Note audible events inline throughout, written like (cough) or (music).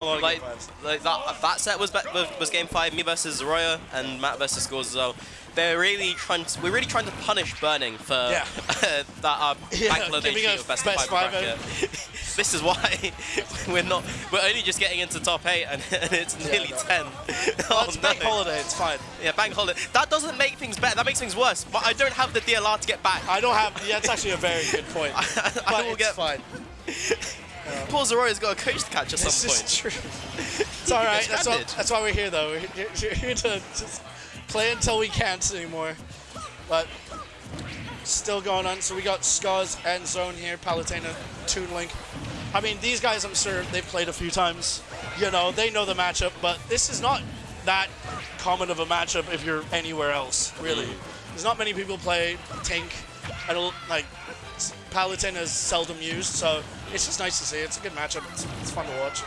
A lot of like, like that that set was, was was game five. Me versus Zoroya and Matt versus Scores as well. They're really trying. To, we're really trying to punish Burning for Yeah. (laughs) that uh, (laughs) Yeah, bank holiday giving us of best, best five bracket. (laughs) this is why we're not. We're only just getting into top eight, and, and it's Yeah, nearly no. ten. Oh, it's no. bank holiday. It's fine. Yeah, bank holiday. That doesn't make things better. That makes things worse. But I don't have the DLR to get back. I don't have. Yeah, that's actually a very good point. I, but I will it's get. fine. (laughs) Poor Zoroya's got a coach to catch at This some is point. true. (laughs) It's all right. That's, what, that's why we're here, though. We're here, we're here to just play until we can't anymore. But still going on. So we got Scars and Zone here, Palutena, Toon Link. I mean, these guys, I'm sure they've played a few times. You know, they know the matchup, but this is not that common of a matchup if you're anywhere else, really. Mm. There's not many people play tank, I don't like Palutena is seldom used, so it's just nice to see. It's a good matchup. It's, it's fun to watch.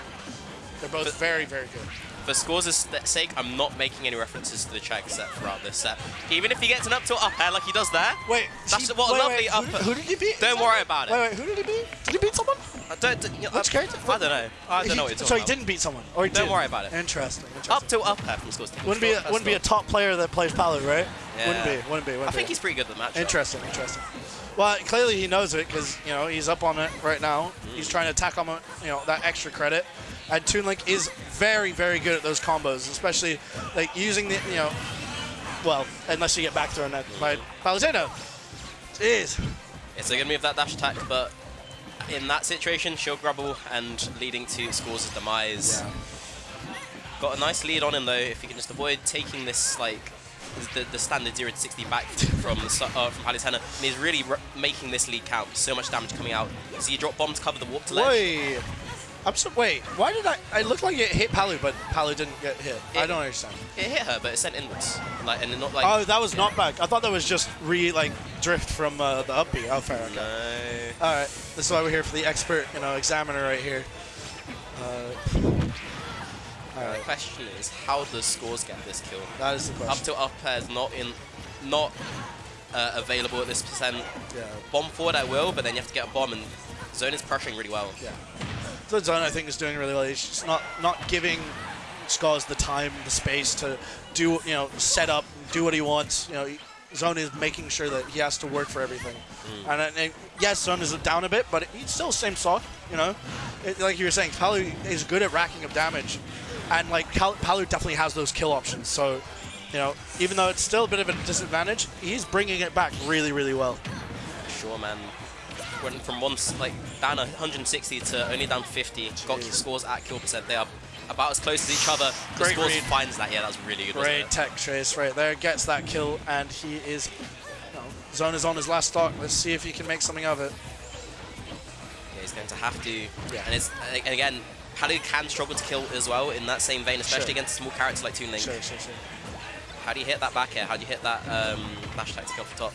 They're both But- very, very good. For scores' sake, I'm not making any references to the check set throughout this set. Even if he gets an up tilt up air like he does there, Wait, That's he- what a lovely wait, who, did- who did he beat? don't worry about it. Wait, wait, who did he beat? Did he beat someone? I don't, you know, Which I- character? I don't know. I don't He- know what you're talking So he about. didn't beat someone, or he Don't did? worry about it. Interesting. interesting. Up tilt up air from scores. wouldn't be a, wouldn't be a top player that plays Palu, right? Yeah. Wouldn't be. Wouldn't be. Wouldn't I think he's pretty good at the match. Interesting, interesting. Well, clearly he knows it because you know he's up on it right now. He's mm. trying to attack on you know that extra credit, and Toon Link is very, very good at those combos, especially like using the you know, well, unless you get back thrown at by mm. Palutena. Jeez. It's going to good move that dash attack, but in that situation, shield grabble and leading to scores' of demise. Got a nice lead on him though. If he can just avoid taking this like the, the standard 0 to 60 back from the, uh, from Palutena, and he's really r making this lead count. So much damage coming out. So you drop bomb to cover the warp to ledge. Wait. I'm so wait. Why did I? I looked like it hit Palu, but Palu didn't get hit. I don't understand. It hit her, but it sent inwards. Like and not like Oh, that was not back. I thought that was just re like drift from uh, the up B. Oh, fair. Okay. no. All right. This is why we're here for the expert, you know, examiner right here. Uh, all The question is, how does scores get this kill? That is the Up to up air is not in, not uh, available at this percent. Yeah. Bomb forward I will, but then you have to get a bomb, and zone is pressuring really well. Yeah. The zone I think is doing really well. He's just not not giving Scars the time, the space to do, you know, set up, do what he wants. You know, he- Zone is making sure that he has to work for everything. And, uh, and yes, Zone is down a bit, but he's still same stock. You know, it, like you were saying, Palu is good at racking up damage, and like Palu definitely has those kill options. So, you know, even though it's still a bit of a disadvantage, he's bringing it back really, really well. Sure, man. Went from one s- like down 160 to only down 50. Got Jeez. scores at kill percent. They are about as close as each other. The Great scores read. finds that. Yeah, that was really good. Great tech trace right there. Gets that kill, and he is. You know, Zone is on his last stock. Let's see if he can make something of it. Yeah, he's going to have to. Yeah. And it's and again, Palu can struggle to kill as well in that same vein, especially Sure. against small characters like Toon Link. Sure, sure, sure. How do you hit that back air? How do you hit that um, dash attack to kill for top?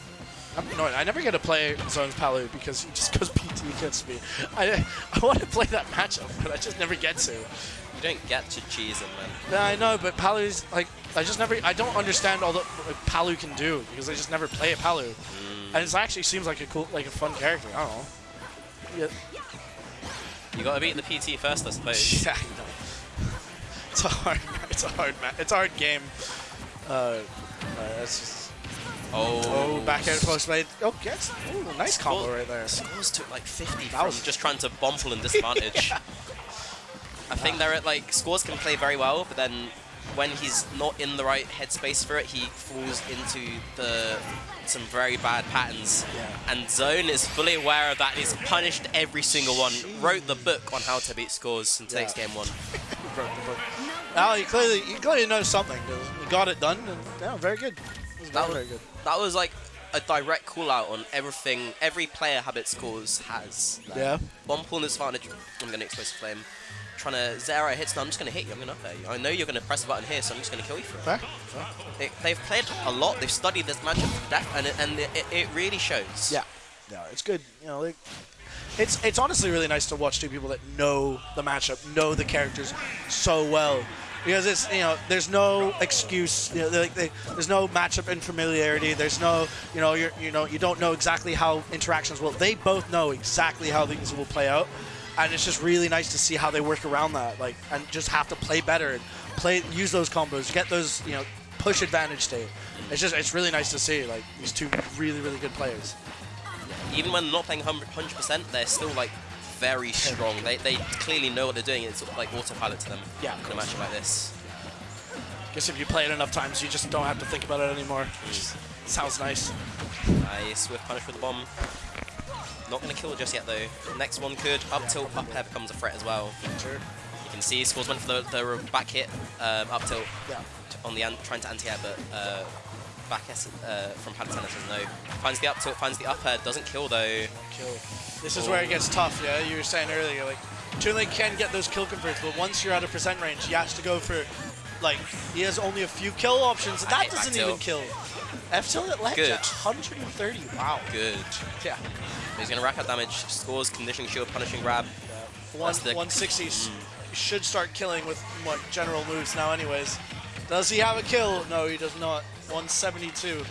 I'm annoyed. I never get to play Zone's Palu because he just goes (laughs) PT against me. I, I want to play that matchup, but I just never get to. You don't get to cheese him, man. Yeah, I know, but Palu's like I just never. I don't understand all that like, Palu can do because I just never play a Palu, and it actually seems like a cool, like a fun character. I don't know. Yeah, You got to beat the PT first, I suppose. (laughs) Yeah, know. It's a hard, it's a hard, ma- it's a hard game. Uh, uh, it's just, Oh, oh, back air post made. Oh, gets, ooh, nice combo right there. Scores took like 50 That from was- just trying to bomb pull and (laughs) disadvantage. I think they're at like scores can play very well, but then when he's not in the right headspace for it, he falls into the some very bad patterns. Yeah. And Zone is fully aware of that. He's punished every single one. Wrote the book on how to beat scores and takes game one. (laughs) Broke the book. Now he clearly, he clearly knows something. He got it done, and yeah, very good. It was That very, was, very good. that was like a direct call out on everything every player habit scores has. Like, Yeah. One pull and disadvantage. I'm going to explosive flame. Trying to zero hits. No, I'm just going to hit you. I'm going to up you. I know you're going to press the button here, so I'm just going to kill you for it. Fair. Fair. They, they've played a lot. They've studied this matchup to death, and it, and it, it really shows. Yeah. Yeah, it's good. You know, like, it's it's honestly really nice to watch two people that know the matchup, know the characters so well. Because it's you know, there's no excuse. You know, like they, there's no matchup unfamiliarity. There's no you know you're you know you don't know exactly how interactions will. They both know exactly how things will play out, and it's just really nice to see how they work around that, like, and just have to play better and play, use those combos, get those, you know, push advantage state. It's just, it's really nice to see, like, these two really, really good players. Even when not playing 100%, they're still like very strong. They, they clearly know what they're doing. It's like autopilot to them Yeah, in a match like this. Guess if you play it enough times, you just don't have to think about it anymore. Just sounds nice. Nice swift punish with the bomb. Not going to kill just yet though. Next one could. Up tilt, up air becomes a threat as well. Sure. You can see scores went for the, the back hit, um, up tilt Yeah. on the trying to anti-air, but uh, back S uh, from Palutena says no. Finds the up tilt, finds the up air, doesn't kill though. Kill. This is where it gets tough, yeah? You were saying earlier, like, Toon Link can get those kill converts, but once you're out of percent range, he has to go for, like, he has only a few kill options, and I that doesn't even kill. F tilt at ledge Good. at 130. Wow. Good. Yeah. He's going to rack up damage, scores, conditioning shield, punishing grab. One, That's the- 160 s- should start killing with what general moves now, anyways. Does he have a kill? No, he does not. 172.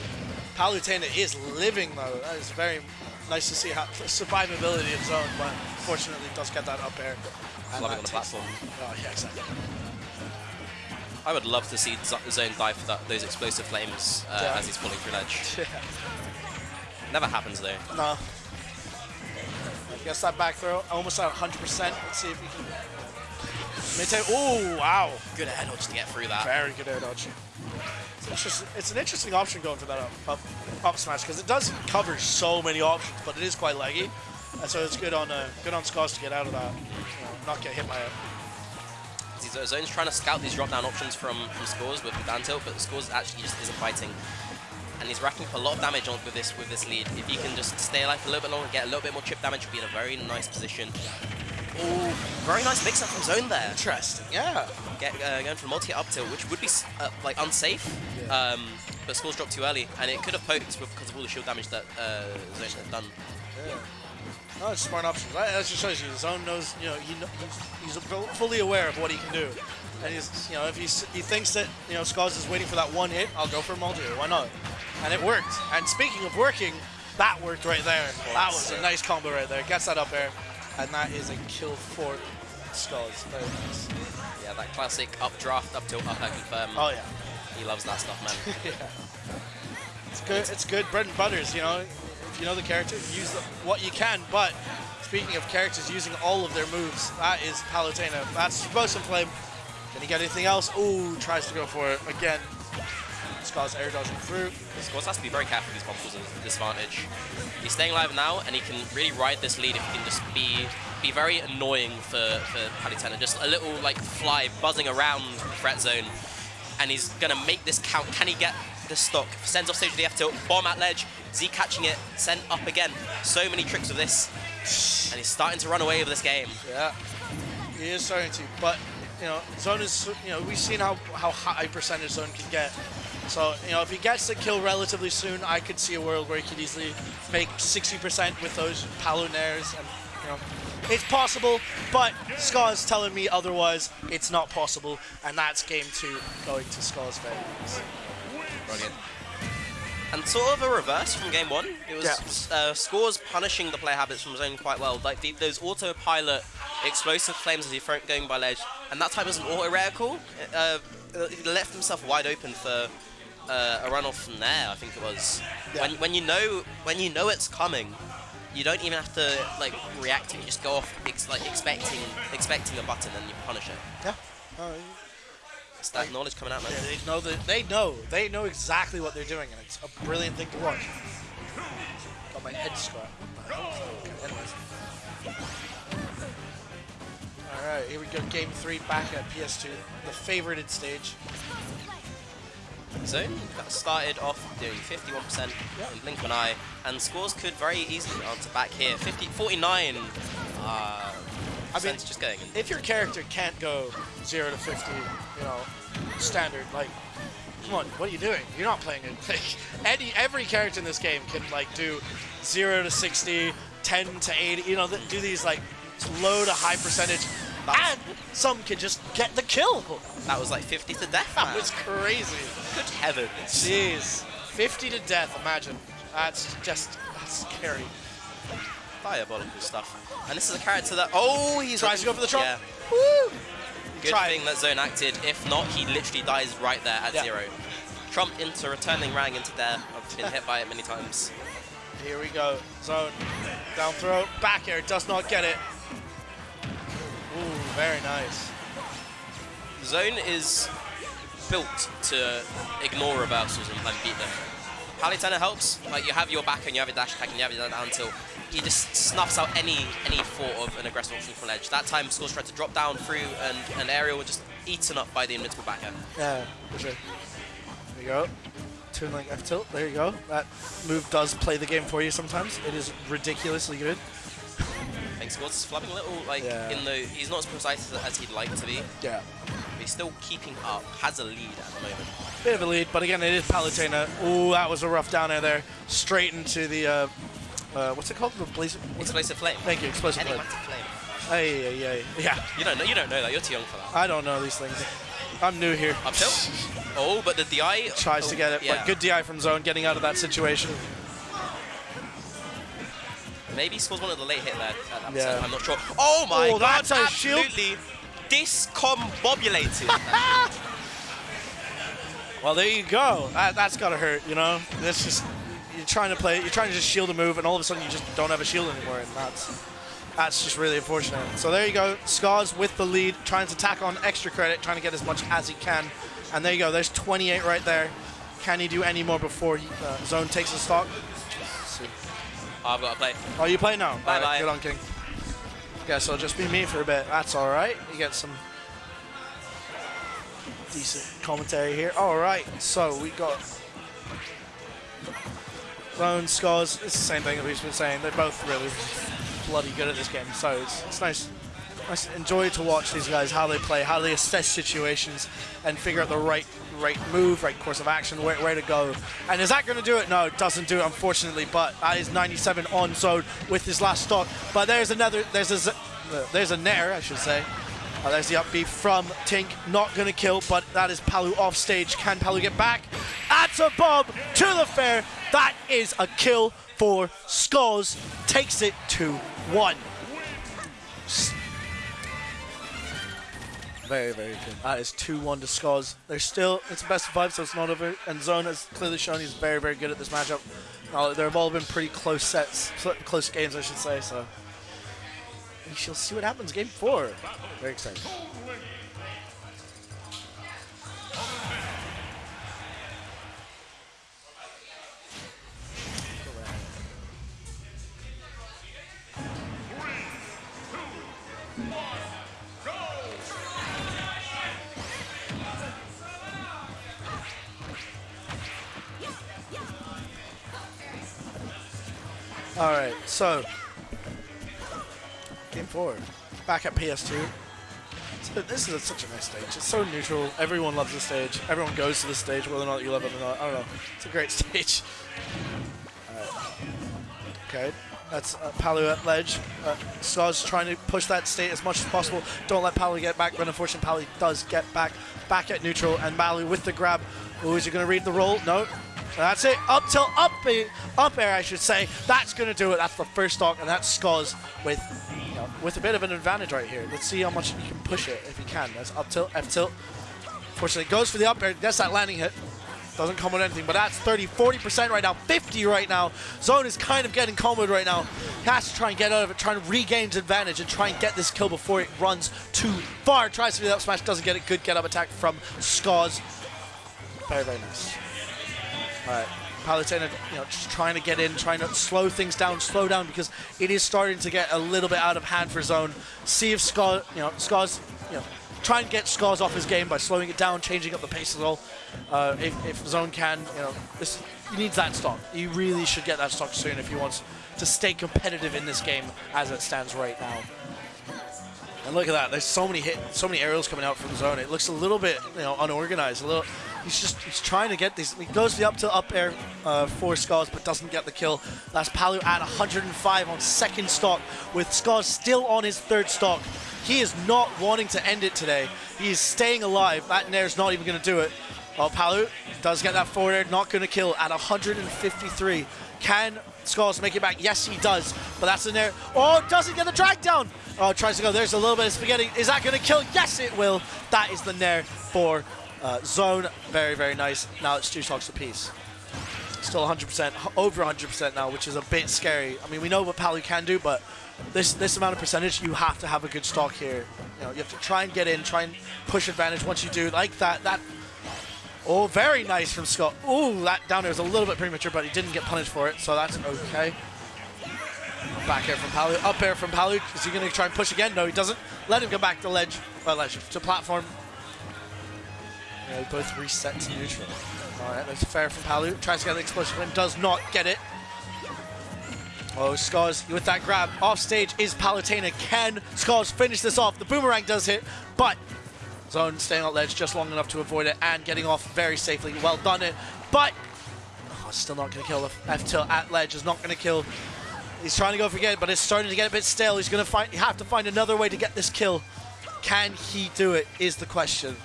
Palutena is living though. That is very nice to see how survivability of zone, but fortunately does get that up air. That on the platform. Oh yeah, exactly. I would love to see Z- Zone die for that, those explosive flames uh, Yeah. as he's falling through ledge. (laughs) Yeah. Never happens though. No. I guess that back throw almost at 100%. Let's see if we can. Oh wow. Good air dodge to get through that. Very good air dodge. It's it's an interesting option going for that up up, up smash because it does cover so many options, but it is quite laggy, and so it's good on uh, good on Scars to get out of that, you know, not get hit by it. These Zone's trying to scout these drop down options from, from Scores with the down tilt, but Scores actually just isn't fighting. And he's racking up a lot of damage on with this with this lead. If he can just stay alive for a little bit longer, get a little bit more chip damage, you'll be in a very nice position. Ooh, very nice mix up from Zone there. Interesting. Yeah. Get, uh, going for multi up tilt, which would be uh, like unsafe, Yeah. Um, but scores dropped too early, and it could have poked because of all the shield damage that uh, had done. Yeah. No, it's smart options. That just shows you zone knows. You know, he he's, he's fully aware of what he can do, and he's you know if he's, he thinks that you know Scars is waiting for that one hit, I'll go for a multi. Why not? And it worked. And speaking of working, that worked right there. That was a nice combo right there. Gets that up there, and that is a kill for Scars. Very nice. Yeah, that classic up draft, up tilt, up air confirm. Oh yeah. He loves that stuff, man. (laughs) yeah. It's good. It's good bread and butters. You know, if you know the character, use the, what you can. But speaking of characters using all of their moves, that is Palutena. That's Explosive Flame. Can he get anything else? Ooh, tries to go for it again. Scar's air dodging through. Scores has to be very careful with these bombs at disadvantage. He's staying alive now, and he can really ride this lead if he can just be be very annoying for, for Palutena. Just a little like fly buzzing around the threat zone, and he's gonna make this count. Can he get the stock? Sends off stage with the F tilt, bomb at ledge, Z catching it, sent up again. So many tricks with this, and he's starting to run away with this game. Yeah, he is starting to. But you know, Zone is. You know, we've seen how how high percentage Zone can get. So you know, if he gets the kill relatively soon, I could see a world where he could easily make 60% with those Palunairs, and you know, it's possible. But Scar's telling me otherwise. It's not possible, and that's game two going to Scar's favor. Brilliant. And sort of a reverse from game one. It was uh, scores punishing the player habits from zone quite well. Like the, those autopilot explosive flames as he throw going by ledge, and that time was an auto reticle. Uh, he left himself wide open for uh, a runoff from there. I think it was. Yeah. When when you know when you know it's coming, you don't even have to like react to it. You just go off ex- like expecting expecting a button and you punish it. Yeah. Uh, It's that knowledge coming out, man. yeah, they know that they know they know exactly what they're doing, and it's a brilliant thing to watch. Got my head scratched. What the hell? Okay, anyways. All right, here we go. Game three back at PS2, the favorited stage. Zone got started off doing 51% Yeah. on Blink One Eye, and scores could very easily answer back here. 50, 49. Uh, I mean, just going. in. if your character can't go zero to 50, you know, standard, like, come on, what are you doing? You're not playing it. (laughs) Like, any every character in this game can like do zero to 60, 10 to 80. You know, do these like low to high percentage, and some can just get the kill. That was like 50 to death. That man. was crazy. good heavens. Jeez, 50 to death. Imagine. That's just that's scary. diabolical stuff. And this is a character that oh he's Tries to go for the trump. Yeah. Woo! Good Try. thing that zone acted. If not, he literally dies right there at Yeah. zero. Trump into returning Rang into there. I've been hit by it many times. Here we go. Zone. Down throw. Back air. Does not get it. Ooh, very nice. Zone is built to ignore reversals and, and beat them. Palutena helps. Like you have your back and you have your dash attack and you have your down tilt. He just snuffs out any any thought of an aggressive option from ledge. That time, Scores tried to drop down through and an Aerial was just eaten up by the invincible back air. Yeah, for sure. There you go. Toon Link F tilt. There you go. That move does play the game for you sometimes. It is ridiculously good. I think Scores is flubbing a little. Like Yeah. in the he's not as precise as, as he'd like to be. Yeah. He's still keeping up. Has a lead at the moment. Bit of a lead, but again, it is Palutena. Ooh, that was a rough down air there. Straight into the, uh, uh, what's it called? The what's it? Explosive flame. Thank you, explosive flame. Flame. Hey, hey, hey. Yeah, You don't know. You don't know that. You're too young for that. I don't know these things. I'm new here. Up tilt. Oh, but the DI Tries oh, to get it, yeah. but good DI from Zone, getting out of that situation. Maybe scores one of the late hit there. that Yeah. I'm not sure. Oh my Oh, god, that's a shield. Discombobulated. (laughs) Well, there you go. That, that's gotta hurt, you know. That's just you're trying to play. You're trying to just shield a move, and all of a sudden you just don't have a shield anymore, and that's that's just really unfortunate. So there you go. Scars with the lead, trying to tack on extra credit, trying to get as much as he can. And there you go. There's 28 right there. Can he do any more before he, uh, Zone takes the stock? I've got to play. Oh, you play now. Bye All bye. Good on King. Guess it'll just be me for a bit. That's all right. You get some decent commentary here. All right. So we got Zone, Scars. It's the same thing that we've been saying. They're both really bloody good at this game. So it's, it's nice. Nice enjoy to watch these guys how they play, how they assess situations, and figure out the right right move, right course of action, where, where to go. And is that going to do it? No, it doesn't do it, unfortunately. But that is 97 on zone with his last stock. But there's another. There's a. There's a nair, I should say. Uh, there's the up B from Tink. Not going to kill, but that is Palu off stage. Can Palu get back? That's a bomb to the fair. That is a kill for Skulls. Takes it to one. Very, very good. That is 2-1 to Skulls. They're still, it's a best of five, so it's not over. And Zone has clearly shown he's very, very good at this matchup. Uh, they've all been pretty close sets, close games, I should say, so. We shall see what happens game four. Very excited. All right, so game four, back at PS2. So this is a, such a nice stage. It's so neutral. Everyone loves the stage. Everyone goes to the stage, whether or not you love it or not. I don't know. It's a great (laughs) stage. Alright. Okay, that's uh, Palu at ledge. Uh, Scar's trying to push that state as much as possible. Don't let Palu get back, but unfortunately Palu does get back, back at neutral, and Palu with the grab. Oh, is he going to read the roll? No. That's it. Up till up, up air, I should say. That's going to do it. That's the first stock, and that's Scars with you know, with a bit of an advantage right here. Let's see how much he can push it if he can. That's up tilt, F tilt. Fortunately, goes for the up air. Gets that landing hit. Doesn't come with anything, but that's 30, 40% right now, 50 right now. Zone is kind of getting comboed right now. He has to try and get out of it, trying to regain his advantage and try and get this kill before it runs too far. Tries to do that smash, doesn't get it. Good get up attack from Scars. Very, very nice. Right. Palutena, you know, just trying to get in, trying to slow things down, slow down because it is starting to get a little bit out of hand for Zone. See if Scar, you know, Scars, you know, try and get Scars off his game by slowing it down, changing up the pace a little. Uh, if, if Zone can, you know, this, he needs that stock. He really should get that stock soon if he wants to stay competitive in this game as it stands right now. And look at that. There's so many hit, so many aerials coming out from zone. It looks a little bit, you know, unorganized. A little. He's just he's trying to get these. He goes the up to up air uh, for Scars, but doesn't get the kill. That's Palu at 105 on second stock, with Scars still on his third stock. He is not wanting to end it today. He is staying alive. That Nair's not even going to do it. Oh, Palu does get that forward air, not going to kill at 153. Can Skulls make it back? Yes, he does. But that's in there. Oh, doesn't get the drag down. Oh, tries to go. There's a little bit of spaghetti. Is that going to kill? Yes, it will. That is the Nair for uh, Zone. Very, very nice. Now it's two stocks apiece. Still 100%, over 100% now, which is a bit scary. I mean, we know what Palu can do, but this this amount of percentage, you have to have a good stock here. You know, you have to try and get in, try and push advantage. Once you do like that, that Oh, very nice from Scott. Ooh, that down there was a little bit premature, but he didn't get punished for it, so that's okay. Back air from Palu. Up air from Palu. Is he going to try and push again? No, he doesn't. Let him go back to ledge. Well, ledge. To platform. Yeah, they both reset to neutral. All right, that's fair from Palu. Tries to get the explosive and does not get it. Oh, Scars with that grab. Off stage is Palutena. Can Scars finish this off? The boomerang does hit, but Zone staying on ledge just long enough to avoid it and getting off very safely. Well done it, but oh, still not going to kill the F tilt at ledge. Is not going to kill. He's trying to go for it, but it's starting to get a bit stale. He's going to. Have to find another way to get this kill. Can he do it? Is the question.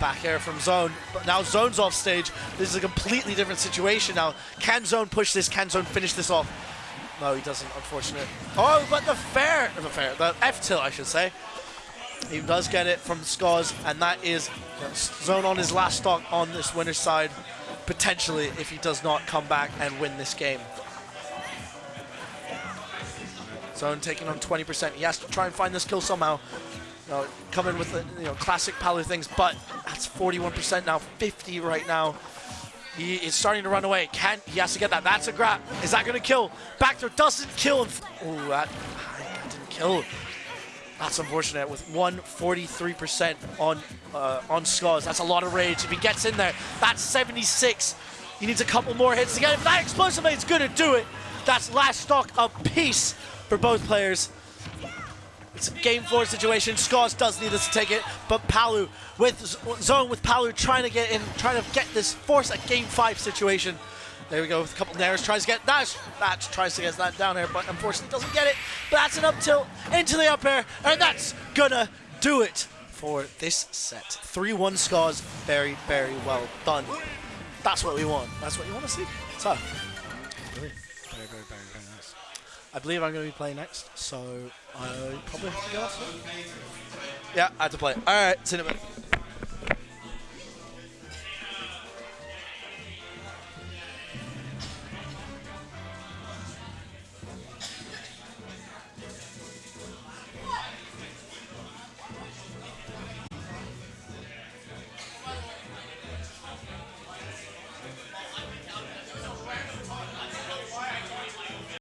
Back air from Zone, but now Zone's off stage. This is a completely different situation now. Can Zone push this? Can Zone finish this off? No, he doesn't, unfortunate. Oh, but the fair, the fair, the F tilt, I should say. He does get it from Scars, and that is Zone on his last stock on this winner's side, potentially, if he does not come back and win this game. Zone taking on 20%. He has to try and find this kill somehow. Know, come in with the you know classic Palu things, but that's 41% now, 50 right now. He is starting to run away. Can he has to get that? That's a grab. Is that going to kill? Back throw doesn't kill. Oh, that, that didn't kill. That's unfortunate with 143% on uh, on Scars. That's a lot of rage. If he gets in there, that's 76. He needs a couple more hits to get it. That explosive is going to do it, that's last stock a piece for both players. Game four situation. Scars does need this to take it, but Palu with zone with Palu trying to get in, trying to get this force a game five situation. There we go with a couple nairs. Tries to get that. That tries to get that down air, but unfortunately doesn't get it. But that's an up tilt into the up air, and that's gonna do it for this set. 3-1 scars. Very, very well done. That's what we want. That's what you want to see. So, very, very, very, very nice. I believe I'm going to be playing next, so I probably have to go. Yeah, I have to play. All right, minute.